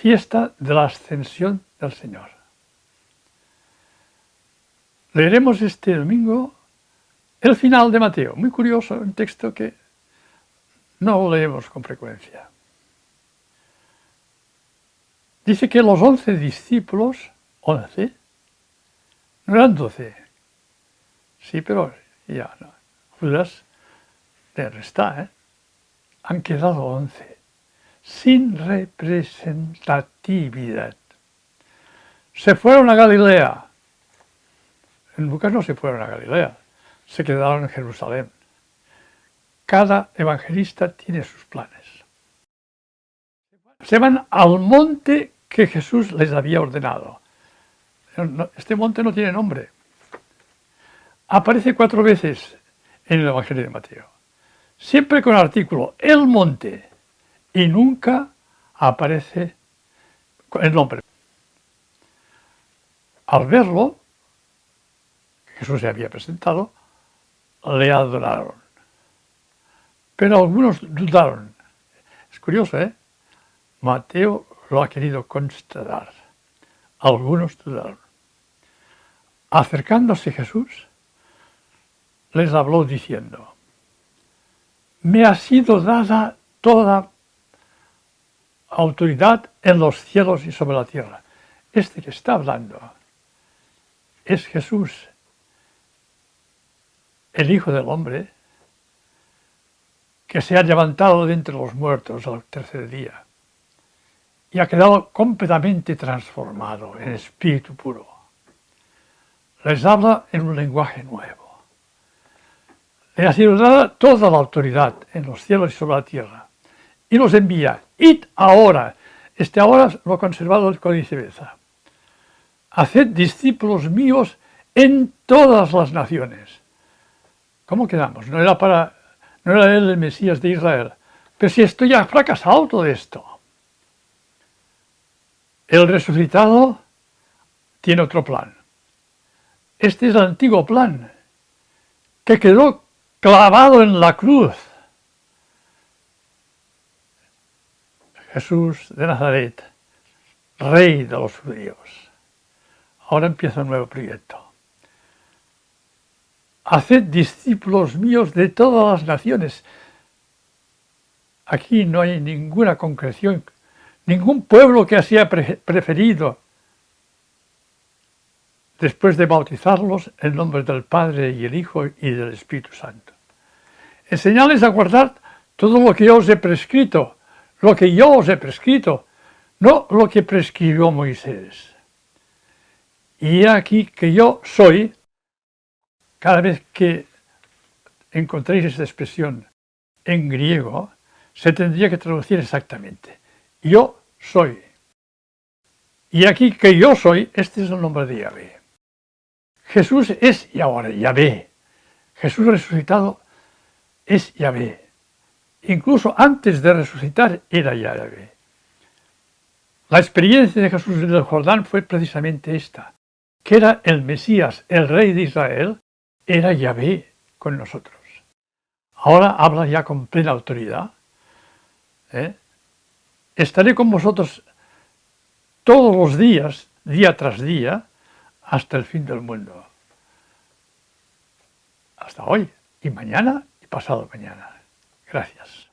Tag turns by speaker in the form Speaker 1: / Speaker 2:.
Speaker 1: fiesta de la ascensión del Señor. Leeremos este domingo el final de Mateo, muy curioso, un texto que no leemos con frecuencia. Dice que los once discípulos, once, no eran doce, sí, pero ya no. Judas de ¿eh? han quedado once, sin representatividad. Se fueron a Galilea. En Lucas no se fueron a Galilea, se quedaron en Jerusalén. Cada evangelista tiene sus planes. Se van al monte que Jesús les había ordenado. Este monte no tiene nombre. Aparece cuatro veces en el Evangelio de Mateo. Siempre con el artículo el monte y nunca aparece el nombre. Al verlo, Jesús se había presentado, le adoraron. Pero algunos dudaron. Es curioso, ¿eh? Mateo lo ha querido constatar. Algunos dudaron. Acercándose Jesús, les habló diciendo, me ha sido dada toda autoridad en los cielos y sobre la tierra. Este que está hablando es Jesús, el Hijo del Hombre, que se ha levantado de entre los muertos al tercer día y ha quedado completamente transformado en espíritu puro. Les habla en un lenguaje nuevo. Le ha sido dada toda la autoridad en los cielos y sobre la tierra. Y nos envía, id ahora, este ahora lo ha conservado el Códice haced discípulos míos en todas las naciones. ¿Cómo quedamos? No era, para, no era él el Mesías de Israel. Pero si esto ya fracasado todo esto. El resucitado tiene otro plan. Este es el antiguo plan, que quedó clavado en la cruz. Jesús de Nazaret, rey de los judíos. Ahora empieza un nuevo proyecto. Haced discípulos míos de todas las naciones. Aquí no hay ninguna concreción Ningún pueblo que haya preferido, después de bautizarlos, en nombre del Padre y el Hijo y del Espíritu Santo. Enseñarles a guardar todo lo que yo os he prescrito, lo que yo os he prescrito, no lo que prescribió Moisés. Y aquí que yo soy, cada vez que encontréis esta expresión en griego, se tendría que traducir exactamente. Yo soy. Y aquí que yo soy, este es el nombre de Yahvé. Jesús es y ahora Yahvé. Jesús resucitado es Yahvé. Incluso antes de resucitar era Yahvé. La experiencia de Jesús en el Jordán fue precisamente esta, que era el Mesías, el Rey de Israel, era Yahvé con nosotros. Ahora habla ya con plena autoridad. ¿eh? Estaré con vosotros todos los días, día tras día, hasta el fin del mundo. Hasta hoy, y mañana, y pasado mañana. Gracias.